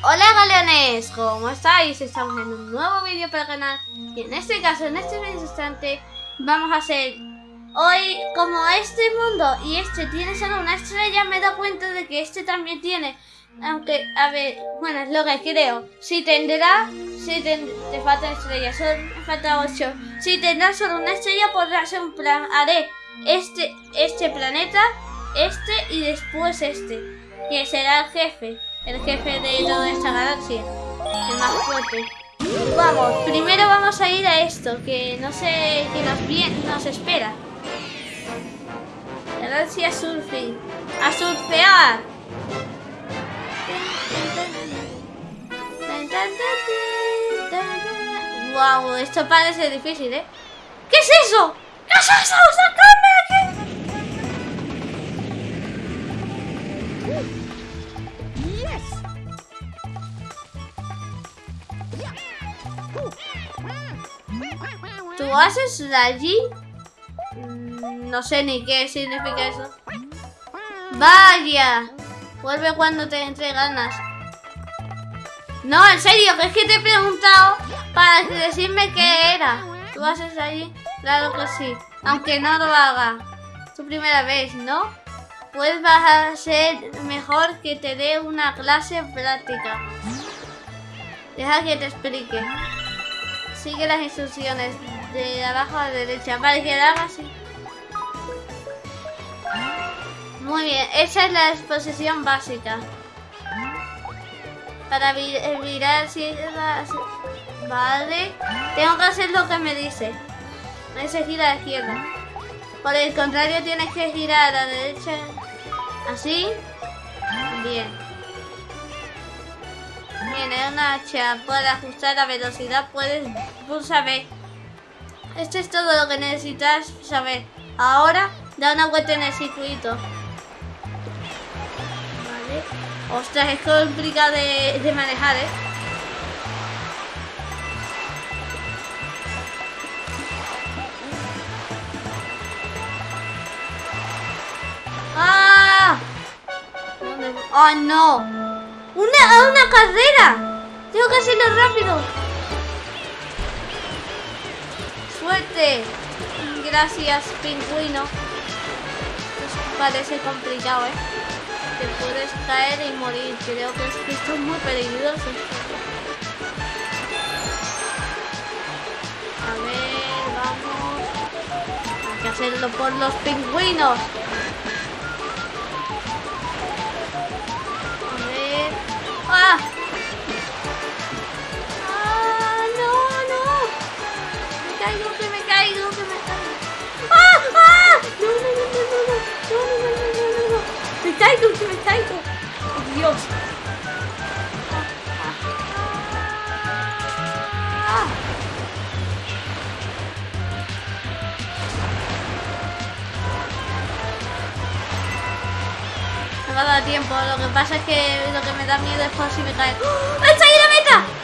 Hola galeones, ¿cómo estáis? Estamos en un nuevo vídeo para el canal y en este caso, en este instante, vamos a hacer hoy como este mundo y este tiene solo una estrella, me he dado cuenta de que este también tiene, aunque, a ver, bueno, es lo que creo, si tendrá, si te falta estrella, solo me falta 8, si tendrá solo una estrella podrá ser un plan, haré este, este planeta, este y después este, que será el jefe el jefe de toda esta galaxia. El más fuerte. Vamos, primero vamos a ir a esto, que no sé qué nos, bien, nos espera. Galaxia Surfing. ¡A surfear! Wow, esto parece difícil, ¿eh? ¿Qué es eso? ¿Qué es eso? ¡Sacadme ¿Tú haces allí? Mm, no sé ni qué significa eso. ¡Vaya! Vuelve cuando te entre ganas. No, en serio, que es que te he preguntado para decirme qué era. ¿Tú haces allí? Claro que sí. Aunque no lo haga. Tu primera vez, ¿no? Pues vas a ser mejor que te dé una clase práctica. Deja que te explique. Sigue las instrucciones de abajo a la derecha. Vale, que haga así. Muy bien, esa es la exposición básica. Para mirar si Vale. Tengo que hacer lo que me dice. Ese gira a la izquierda. Por el contrario, tienes que girar a la derecha. Así. Bien. Tiene una hacha. Para ajustar la velocidad puedes pulsar. Esto es todo lo que necesitas saber. Ahora da una vuelta en el circuito. Vale. Ostras, es complicado de, de manejar, ¿eh? ¡Ah! ¡Oh, no! ¡Una, una carrera! Tengo que hacerlo rápido. Suerte. Gracias, pingüino. parece complicado, ¿eh? Te puedes caer y morir. Creo que, es que esto es muy peligroso. A ver, vamos. Hay que hacerlo por los pingüinos. Caigo, que me caigo. ¡Oh, Dios! va a tiempo. Lo que pasa es que lo que me da miedo es por si me cae. ¡Oh! ¡Está ahí la meta!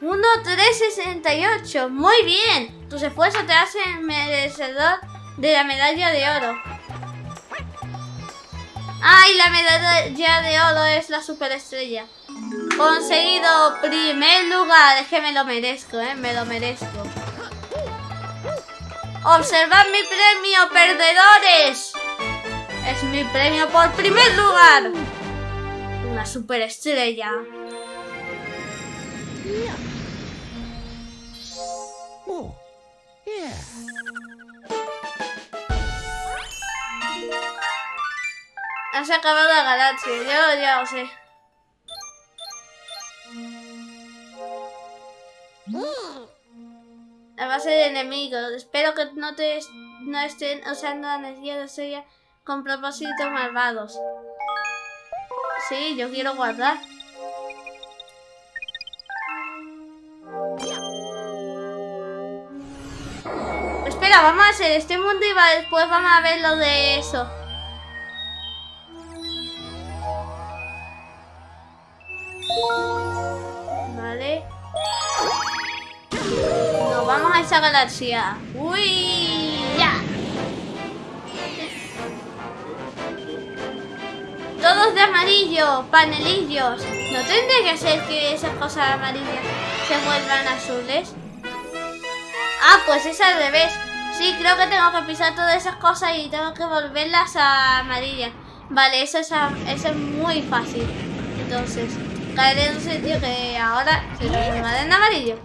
1-3-68. Muy bien. Tus esfuerzos te hacen merecedor de la medalla de oro. ¡Ay! La medalla de oro es la superestrella. Conseguido primer lugar. Es que me lo merezco, ¿eh? Me lo merezco. Observad mi premio, perdedores. Es mi premio por primer lugar. Una superestrella. Has acabado la galaxia, yo ya lo sé. La base de enemigos. Espero que no te no estén usando energía de estrella con propósitos malvados. Sí, yo quiero guardar. Espera, vamos a hacer este mundo y después vamos a ver lo de eso. A esa galaxia. ¡Uy! ¡Ya! Todos de amarillo, panelillos. ¿No tendría que ser que esas cosas amarillas se vuelvan azules? Ah, pues es al revés. Sí, creo que tengo que pisar todas esas cosas y tengo que volverlas a amarillas. Vale, eso es, eso es muy fácil. Entonces, caeré en un sitio que ahora se transformará en amarillo.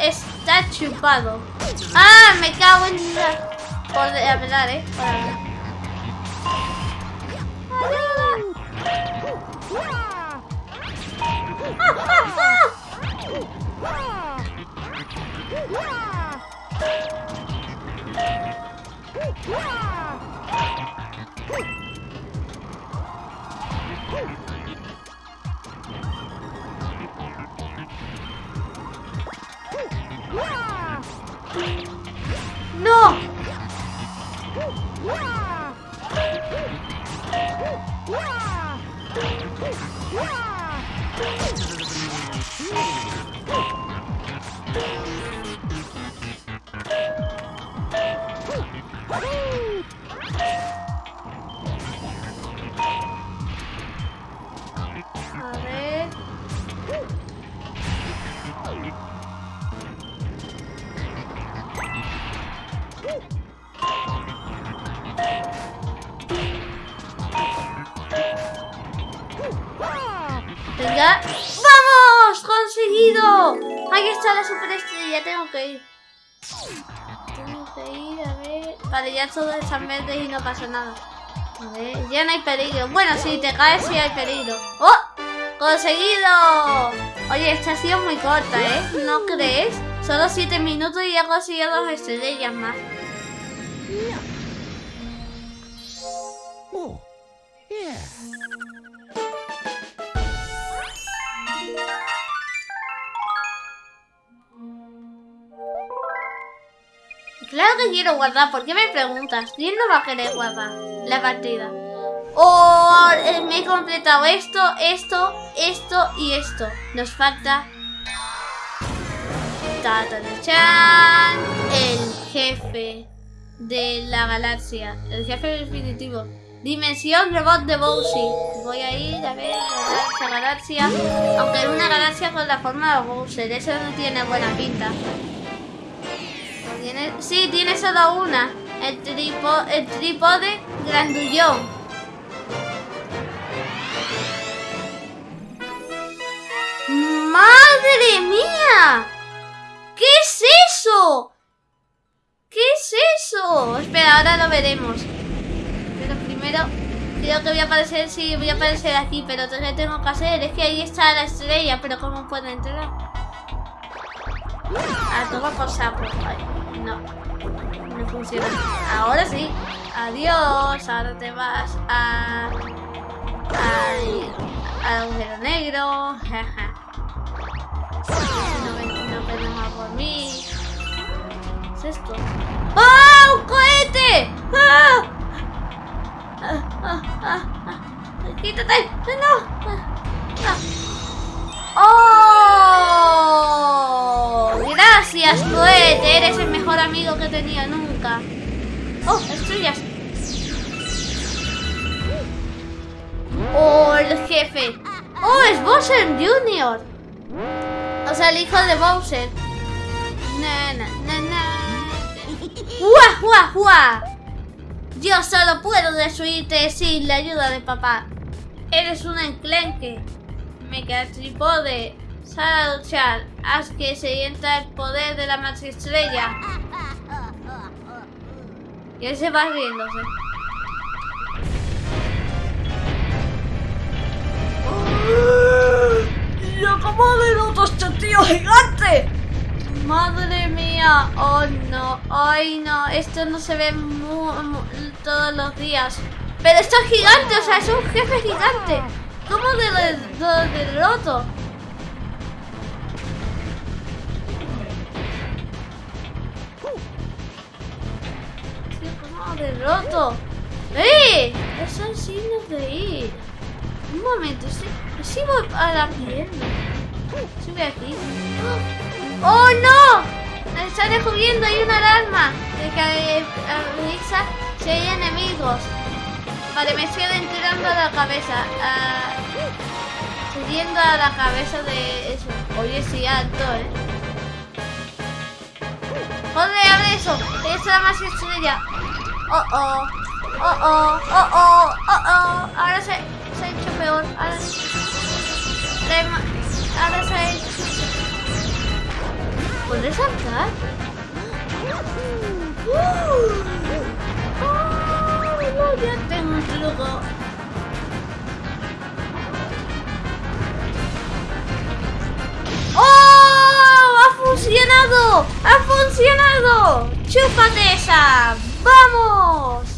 Está chupado. ¡Ah! Me cago en la... Por hablar, ¿eh? ¡No! ¡Vamos! ¡Conseguido! Ahí está la superestrella. Tengo que ir. Tengo que ir, a ver. Vale, ya todos están verdes y no pasa nada. A ver, ya no hay peligro. Bueno, si te caes sí hay peligro. ¡Oh! ¡Conseguido! Oye, esta ha sido muy corta, ¿eh? ¿No crees? Solo 7 minutos y ya conseguido dos estrellas más. Oh. Claro que quiero guardar. ¿Por qué me preguntas? ¿Quién no va a querer guardar la partida? Oh, eh, me he completado esto, esto, esto y esto. Nos falta... Ta, ta, ta, chan, el jefe de la galaxia. El jefe definitivo. Dimensión robot de Bowsy. Voy a ir a ver a esta galaxia. Aunque es una galaxia con la forma de Bowser. Eso no tiene buena pinta. ¿Tiene? Sí, tiene solo una. El, tripo, el trípode grandullón. ¡Madre mía! ¿Qué es eso? ¿Qué es eso? Espera, ahora lo veremos. Pero primero creo que voy a aparecer, sí, voy a aparecer aquí, pero lo que tengo que hacer es que ahí está la estrella, pero ¿cómo puedo entrar? Ah, toma por sapo. No. No funciona. Ahora sí. Adiós. Ahora te vas a. Al, al agujero negro. No no más por mí. ¿Qué es esto? ¡Ah! ¡Un cohete! ¡Ah! ¡Ah! ¡Ah! ¡Ah! ah. ¡Quítate! ¡No! ¡Oh! Gracias, cohete. Eres el mejor amigo que tenido nunca. ¡Oh, estrellas! ¡Oh, el jefe! ¡Oh, es Bowser Jr.! O sea, el hijo de Bowser. Na, na, na. ¡Guau, guau! Yo solo puedo destruirte sin la ayuda de papá. Eres un enclenque. Mega Tripode. Sal a luchar. Haz que se sienta el poder de la maxi estrella. Y él se va riéndose. ¡Yo cómo derroto a este tío gigante! Madre mía, oh no, ay no, esto no se ve mu- mu- todos los días. Pero esto es gigante, o sea, es un jefe gigante. ¿Cómo de lo derroto? Tío, ¿cómo derroto? ¡Eh! Esos signos de ir. Un momento, sí, sí voy a la pierna. Sube aquí. ¡Ah! ¡Oh, no! Está descubriendo, hay una alarma de que avisa si hay enemigos. Vale, me estoy entrando a la cabeza. subiendo a la cabeza de eso. Oye, sí, alto, ¿eh? ¡Joder, abre eso! Es la más estrella. ¡Oh, oh! ¡Oh, oh! ¡Oh, oh! ¡Oh, oh! Ahora se, se ha hecho peor. Ahora, ahora se ha hecho... ¿Puedes saltar? ¡Oh! Ya tengo un truco. funcionado! ¡Ha funcionado! ¡Chúpate esa! ¡Vamos!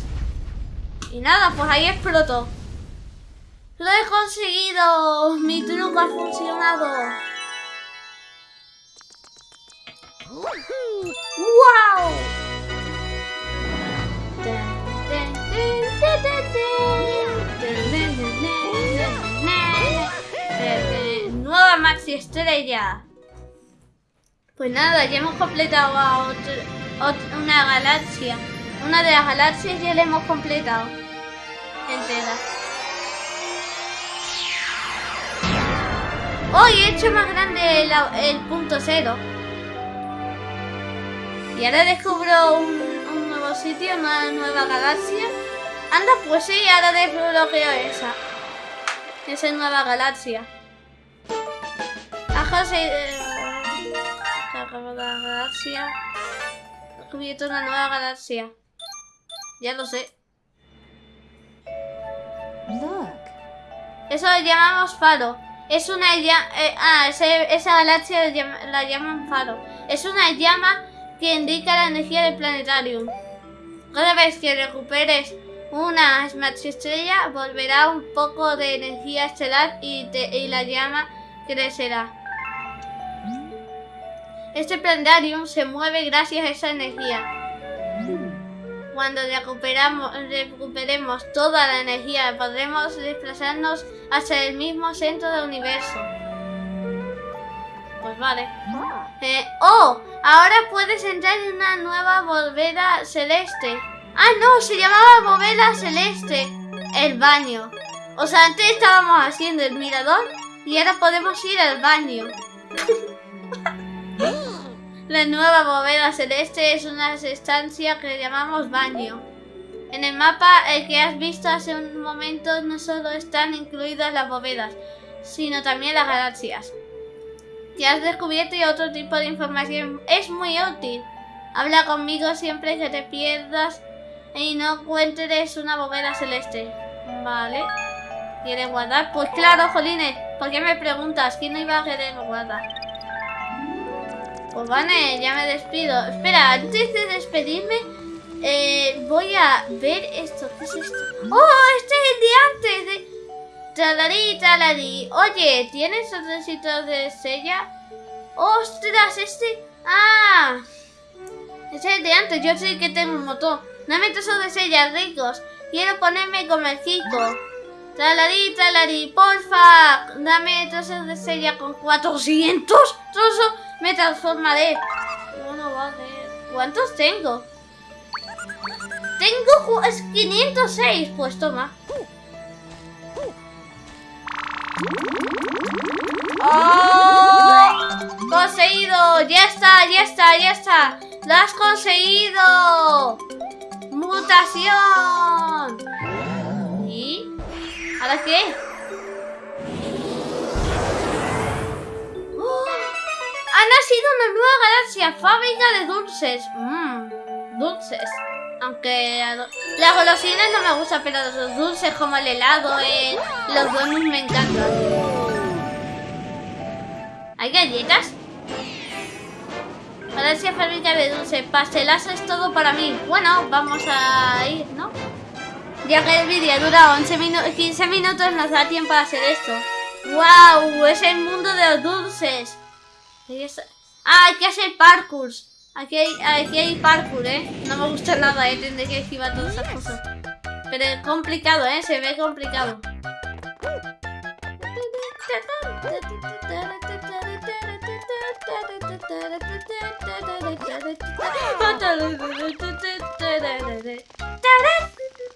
Y nada, pues ahí explotó. ¡Lo he conseguido! ¡Mi truco ha funcionado! ¡Wow! Nueva Maxi Estrella. Pues nada, ya hemos completado a una galaxia. Una de las galaxias ya la hemos completado. Entera. Hoy he hecho más grande el, punto cero. Y ahora descubro un, nuevo sitio, una nueva galaxia. Anda, pues sí, ahora desbloqueo esa. Esa nueva galaxia. Ajá, sí, la galaxia. Descubierto una nueva galaxia. Ya lo sé. Eso lo llamamos faro. Es una llama... Eh, ah, esa galaxia la llaman faro. Es una llama que indica la energía del planetario. Cada vez que recuperes una Smash Estrella, volverá un poco de energía estelar y, y la llama crecerá. Este planetarium se mueve gracias a esa energía. Cuando recuperamos, recuperemos toda la energía, podremos desplazarnos hacia el mismo centro del universo. Pues vale. Eh, ¡Oh! Ahora puedes entrar en una nueva bóveda celeste. ¡Ah, no! Se llamaba bóveda celeste. El baño. O sea, antes estábamos haciendo el mirador y ahora podemos ir al baño. La nueva bóveda celeste es una estancia que llamamos baño. En el mapa el que has visto hace un momento no solo están incluidas las bóvedas, sino también las galaxias. Si has descubierto y otro tipo de información es muy útil. Habla conmigo siempre que te pierdas y no encuentres una bóveda celeste. Vale. ¿Quieres guardar? Pues claro, Jolines. ¿Por qué me preguntas? ¿Quién iba a querer guardar? Pues vale, ya me despido. Espera, antes de despedirme, eh, voy a ver esto. ¿Qué es esto? ¡Oh! Este es el de antes de... Tralarí, tralarí. Oye, ¿tienes otro de sella? ¡Ostras! Este... ¡Ah! Es el de antes. Yo sé que tengo un motor. Dame trozos de sella ricos. Quiero ponerme Kiko. Tralarí, tralarí, porfa. Dame trozos de sella con 400 trozos me transformaré. Bueno, vale. ¿Cuántos tengo? Tengo 506. Pues toma. ¡Oh! ¡Conseguido! ¡Ya está! ¡Ya está! ¡Ya está! ¡Lo has conseguido! ¡Mutación! ¿Y? ¿Ahora qué? Nacido una nueva galaxia, fábrica de dulces. Mmm, dulces. Aunque las golosinas no me gustan, pero los dulces como el helado, eh, los buenos me encantan. ¿Hay galletas? Galaxia fábrica de dulces. Pastelazo es todo para mí. Bueno, vamos a ir, ¿no? Ya que el vídeo dura 11 minutos, 15 minutos, nos da tiempo a hacer esto. ¡Wow! Es el mundo de los dulces. Ah, hay que hacer parkour. Aquí hay, aquí hay parkour, ¿eh? No me gusta nada, ¿eh? Tendré que esquivar todas esas cosas. Pero es complicado, ¿eh? Se ve complicado.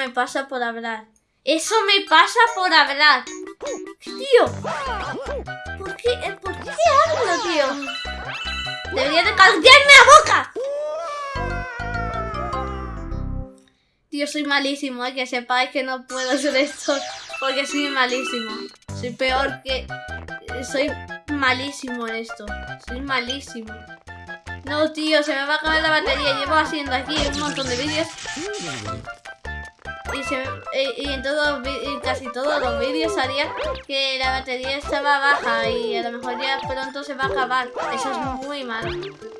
me pasa por hablar. Eso me pasa por hablar. Tío. ¿Por qué, eh, ¿por qué hablo, tío? Debería de callarme la boca. Tío, soy malísimo, eh, que sepáis que no puedo hacer esto porque soy malísimo. Soy peor que... Soy malísimo en esto. Soy malísimo. No, tío, se me va a acabar la batería. Llevo haciendo aquí un montón de vídeos. Y, en todos casi todos los vídeos salía que la batería estaba baja y a lo mejor ya pronto se va a acabar. Eso es muy malo.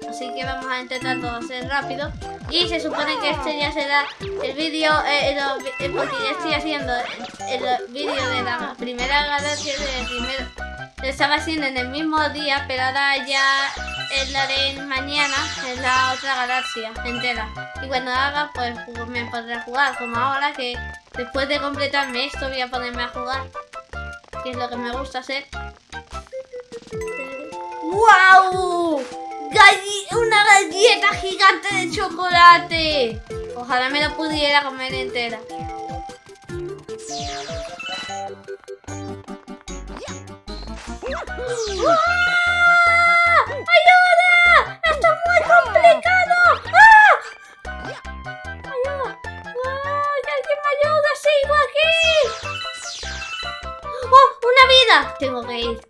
Así que vamos a intentar todo hacer rápido. Y se supone que este ya será el vídeo, eh, lo- eh, porque ya estoy haciendo el, vídeo de la primera galaxia del primero. Lo estaba haciendo en el mismo día, pero ahora ya es la de mañana, es la otra galaxia entera. Y cuando haga, pues me podré jugar, como ahora que después de completarme esto voy a ponerme a jugar, que es lo que me gusta hacer. ¡Wow! Una galleta gigante de chocolate. Ojalá me la pudiera comer entera. ¡Una vida! Tengo que ir.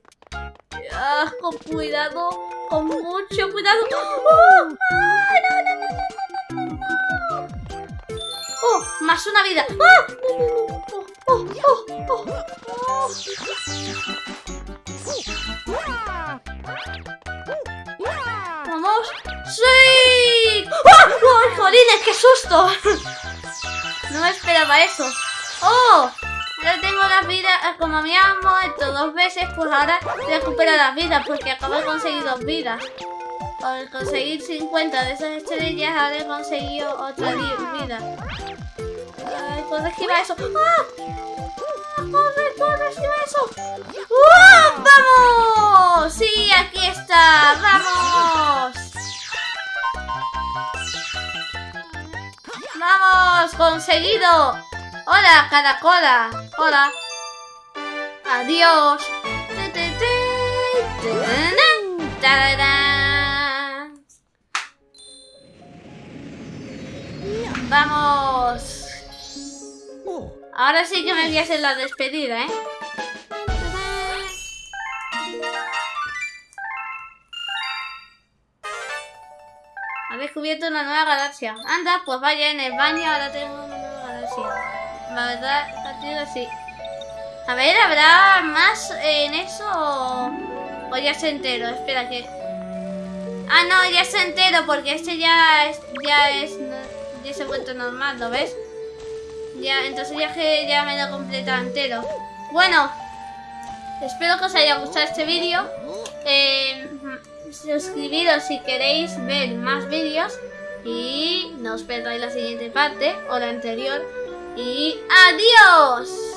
Ah, con cuidado, con mucho cuidado. ¡Oh! ¡Ah! ¡No, no, no! ¡Oh! ¡Más una vida! ¡Ah! ¡No, no, no! ¡Oh, oh, oh, oh! oh. ¡Vamos! ¡Sí! ¡Oh! ¡Oh, jolines! ¡Qué susto! No me esperaba eso. ¡Oh! Ahora tengo las vidas, como me han muerto dos veces, pues ahora recupero las vidas, porque acabo de conseguir dos vidas. Al conseguir 50 de esas estrellas, ahora he conseguido otra vida. Ay, ¿puedo esquivar eso? ¡Ah! ¡Ah! ¡Corre, corre, esquiva eso! ¡Ah! ¡Vamos! ¡Sí, aquí está! ¡Vamos! ¡Vamos! ¡Conseguido! ¡Hola, caracola! ¡Hola! ¡Adiós! ¡Vamos! Ahora sí que me voy a hacer la despedida, ¿eh? Ha descubierto una nueva galaxia. Anda, pues vaya en el baño, ahora tengo una nueva galaxia. La verdad, ha sido así. A ver, ¿habrá más en eso o- ya se entero? Espera que... Ah, no, ya se entero porque este ya es... Ya es... Ya se ha vuelto normal, ¿lo ves? Ya, entonces ya que ya me lo completa entero. Bueno, espero que os haya gustado este vídeo. Eh, suscribiros si queréis ver más vídeos. Y nos perdáis la siguiente parte o la anterior. Y adiós.